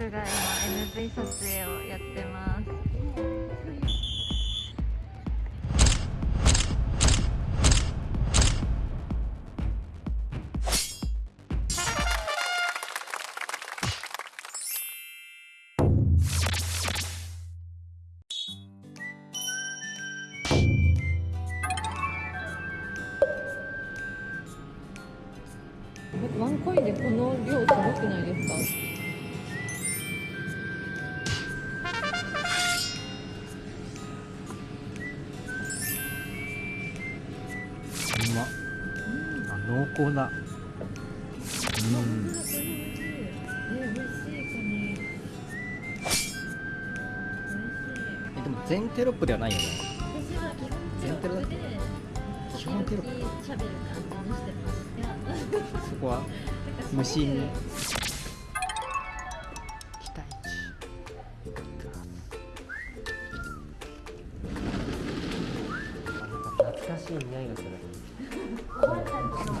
監督が今 MV 撮影をやってますワンコインでこの量すごくないですか？あ濃厚だ。うん。えでも全テロップではないよね。全テロだ。っけ基本テロップ。そこは無心に。期待懐かしい匂いがする。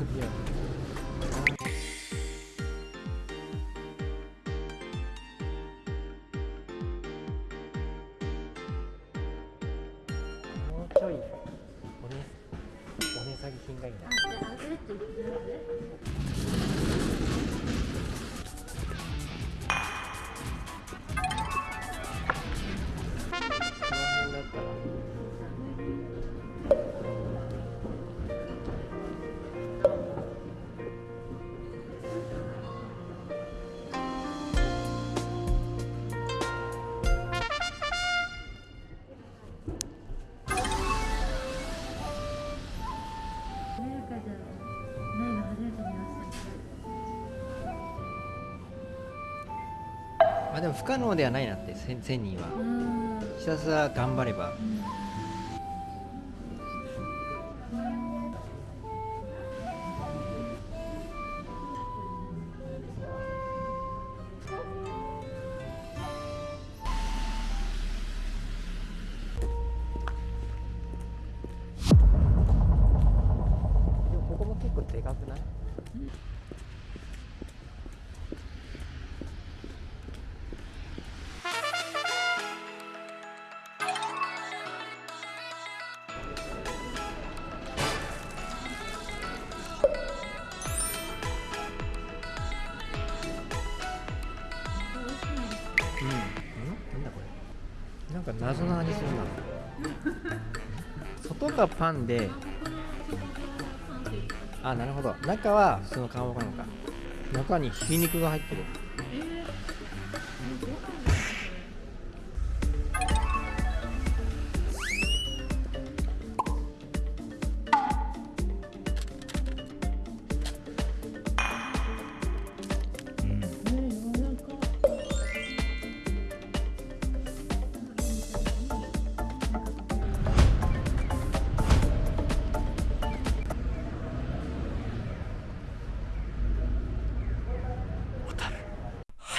もうちょいおねお値下げ品がいいな。あでも不可能ではないなって 1000, 1000人は。うん。ひたすら頑張れば。でもここも結構でかくない？うんうん。なんだこれ。なんか謎の味するな。外がパンで。あなるほど。中は普通のかまぼこなのか。中にひき肉が入ってる。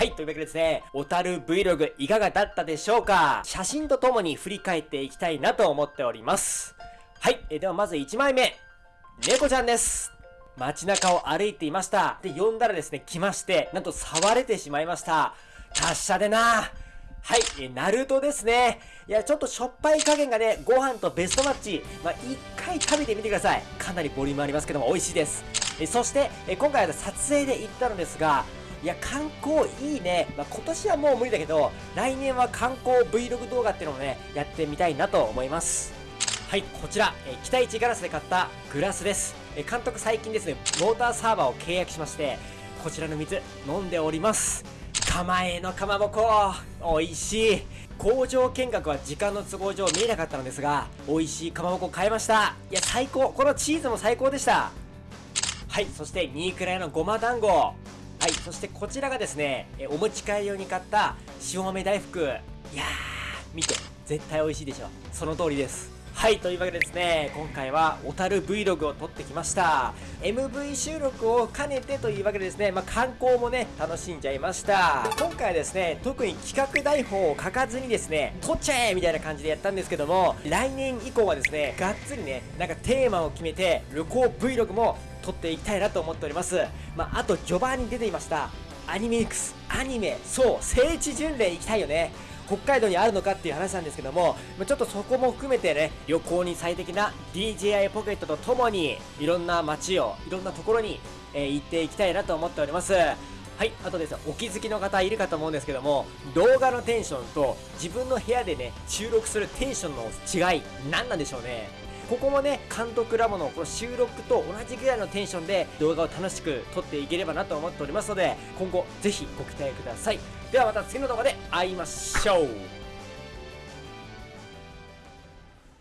はい、というわけでですね、小樽 Vlog いかがだったでしょうか？写真とともに振り返っていきたいなと思っております。はい、えではまず1枚目。猫ちゃんです。街中を歩いていました。で、呼んだらですね、来まして、なんと触れてしまいました。達者でなはい、えナルトですね。いや、ちょっとしょっぱい加減がね、ご飯とベストマッチ。まあ、一回食べてみてください。かなりボリュームありますけども、美味しいです。えそして、え今回は撮影で行ったのですが、いや、観光いいね。まあ、今年はもう無理だけど、来年は観光 Vlog 動画っていうのをね、やってみたいなと思います。はい、こちら、えー北一ガラスで買ったグラスです。え監督最近ですね、モーターサーバーを契約しまして、こちらの水、飲んでおります。釜えのかまぼこ、美味しい。工場見学は時間の都合上見えなかったのですが、美味しいかまぼこ買いました。いや、最高。このチーズも最高でした。はい、そして2位くらいのごま団子。はい、そしてこちらがですね、えお持ち帰り用に買った塩豆大福。いやー、見て、絶対美味しいでしょ。その通りです。はい、というわけでですね、今回は小樽 Vlog を撮ってきました。MV 収録を兼ねてというわけでですね、まあ、観光もね、楽しんじゃいました。今回はですね、特に企画台本を書かずにですね、撮っちゃえみたいな感じでやったんですけども、来年以降はですね、がっつりね、なんかテーマを決めて、旅行 Vlog も撮っていきたいなと思っております。まあ、あと序盤に出ていました、アニメ X、アニメ、そう、聖地巡礼行きたいよね。北海道にあるのかっていう話なんですけども、まちょっとそこも含めてね、旅行に最適な DJI ポケットとともに、いろんな街を、いろんなところに、えー行っていきたいなと思っております。はい、あとですね、お気づきの方いるかと思うんですけども、動画のテンションと自分の部屋でね、収録するテンションの違い、何なんでしょうね。ここもね、監督ラボのこの収録と同じぐらいのテンションで動画を楽しく撮っていければなと思っておりますので、今後ぜひご期待ください。ではまた次の動画で会いましょう